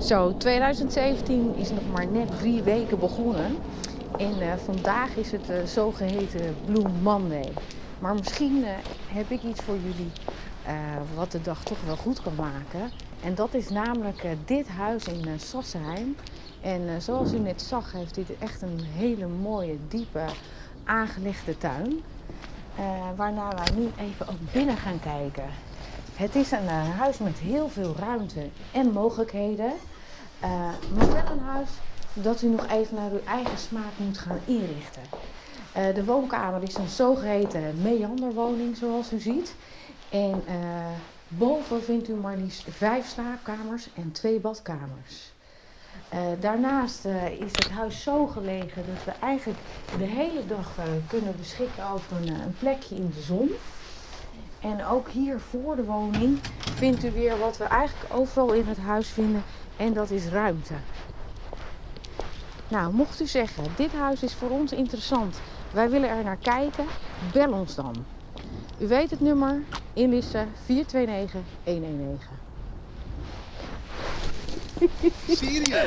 Zo, 2017 is nog maar net drie weken begonnen. En eh, vandaag is het uh, zogeheten Blue Monday. Maar misschien uh, heb ik iets voor jullie wat de dag toch wel goed kan maken. En dat is namelijk dit huis in Sassenheim. En zoals u net zag, heeft dit echt een hele mooie, diepe, aangelegde tuin. waarna wij nu even ook binnen gaan kijken. Het is een huis met heel veel ruimte en mogelijkheden. Uh, maar wel een huis dat u nog even naar uw eigen smaak moet gaan inrichten. Uh, de woonkamer is een zogeheten meanderwoning zoals u ziet. En boven vindt u maar liefst vijf slaapkamers en twee badkamers. Daarnaast is het huis zo gelegen dat we eigenlijk de hele dag kunnen beschikken over een plekje in de zon. En ook hier voor de woning vindt u weer wat we eigenlijk overal in het huis vinden. En dat is ruimte. Nou, mocht u zeggen, dit huis is voor ons interessant. Wij willen er naar kijken. Bel ons dan. U weet het nummer. Inlissen 429 119. Serieus?